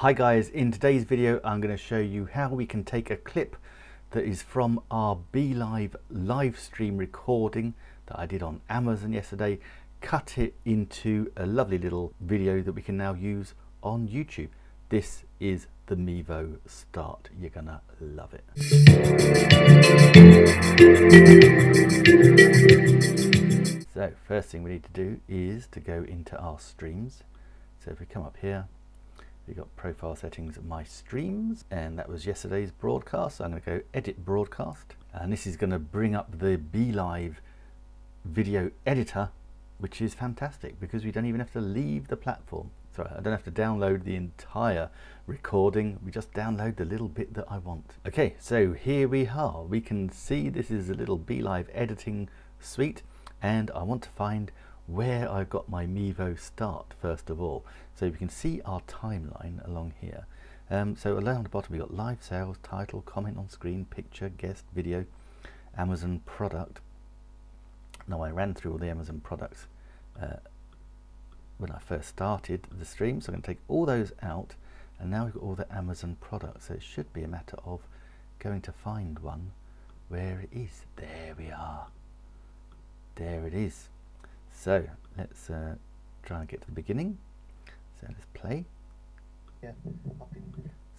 Hi guys, in today's video I'm going to show you how we can take a clip that is from our BeLive live stream recording that I did on Amazon yesterday, cut it into a lovely little video that we can now use on YouTube. This is the Mevo Start. You're gonna love it. So first thing we need to do is to go into our streams. So if we come up here, we've got profile settings, my streams, and that was yesterday's broadcast. So I'm going to go edit broadcast, and this is going to bring up the BeLive video editor, which is fantastic because we don't even have to leave the platform. Sorry, I don't have to download the entire recording. We just download the little bit that I want. Okay, so here we are. We can see this is a little BeLive editing suite, and I want to find where I've got my Mevo start first of all. So we can see our timeline along here. Um, so along the bottom we got live sales, title, comment on screen, picture, guest, video, Amazon product. Now I ran through all the Amazon products uh, when I first started the stream, so I'm going to take all those out and now we've got all the Amazon products. So it should be a matter of going to find one where it is. There we are. There it is. So let's uh, try and get to the beginning. So let's play. Yeah.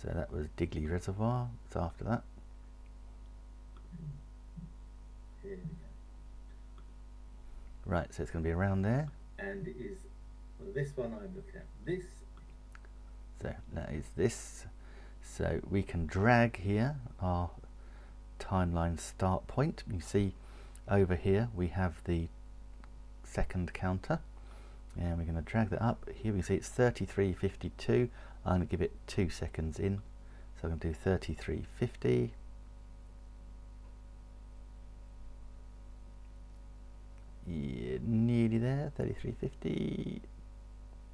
So that was Digley Reservoir. So after that. Right, so it's going to be around there. And is well, this one I'm looking at. This. So that is this. So we can drag here our timeline start point. You see over here we have the second counter. And we're going to drag that up. Here we see it's 33.52 I'm going to give it two seconds in. So I'm going to do 33.50 yeah, nearly there 33.50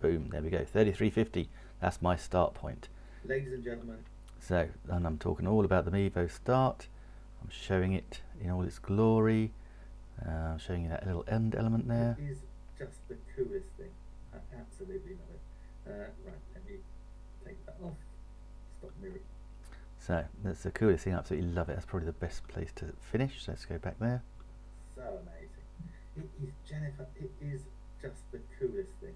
boom there we go 33.50 that's my start point. Ladies and gentlemen. So and I'm talking all about the Mevo start. I'm showing it in all its glory uh, showing you that little end element there. It is just the coolest thing. I absolutely love it. Uh, right, let me take that off. Stop mirroring. So that's the coolest thing. I absolutely love it. That's probably the best place to finish. So let's go back there. So amazing. It is Jennifer. It is just the coolest thing.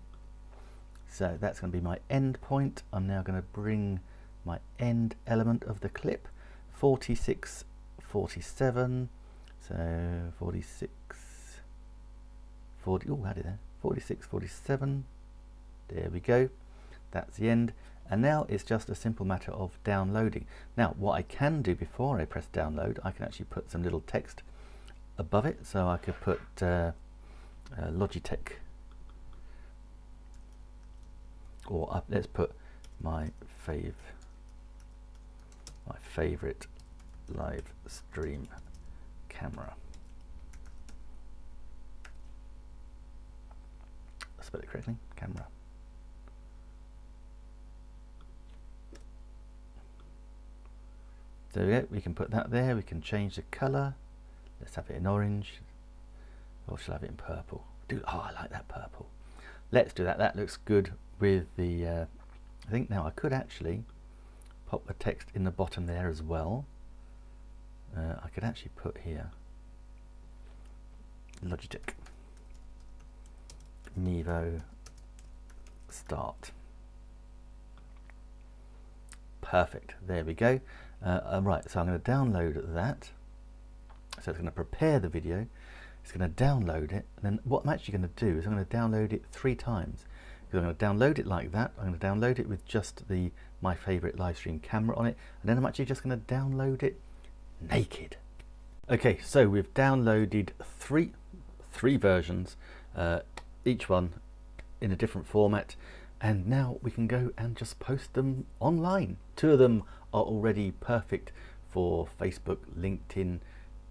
So that's going to be my end point. I'm now going to bring my end element of the clip. 46, 47. So 46, 40, oh, it there, 46, 47, there we go, that's the end. And now it's just a simple matter of downloading. Now, what I can do before I press download, I can actually put some little text above it. So I could put uh, uh, Logitech, or up, let's put my fave, my favorite live stream camera. Spell it correctly, camera. There we go, we can put that there, we can change the colour. Let's have it in orange. Or shall I have it in purple? Do oh I like that purple. Let's do that. That looks good with the uh, I think now I could actually pop the text in the bottom there as well uh, I could actually put here Logitech Mevo start. Perfect. There we go. Uh, right so I'm going to download that. So it's going to prepare the video. It's going to download it. And then what I'm actually going to do is I'm going to download it three times. Because I'm going to download it like that. I'm going to download it with just the my favorite live stream camera on it. And then I'm actually just going to download it naked. Okay, so we've downloaded three, three versions, uh, each one in a different format, and now we can go and just post them online. Two of them are already perfect for Facebook, LinkedIn,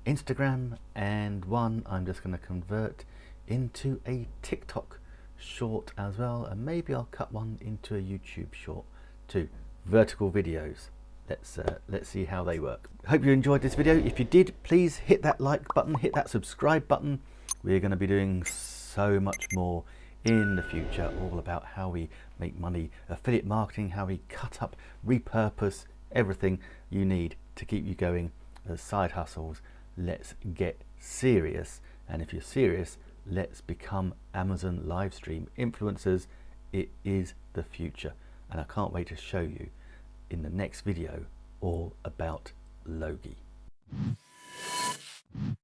Instagram, and one I'm just going to convert into a TikTok short as well, and maybe I'll cut one into a YouTube short too. Vertical videos let's uh, let's see how they work hope you enjoyed this video if you did please hit that like button hit that subscribe button we're going to be doing so much more in the future, all about how we make money, affiliate marketing, how we cut up, repurpose everything you need to keep you going as side hustles. Let's get serious. And if you're serious, let's become Amazon live stream influencers. It is the future. And I can't wait to show you in the next video all about Logi.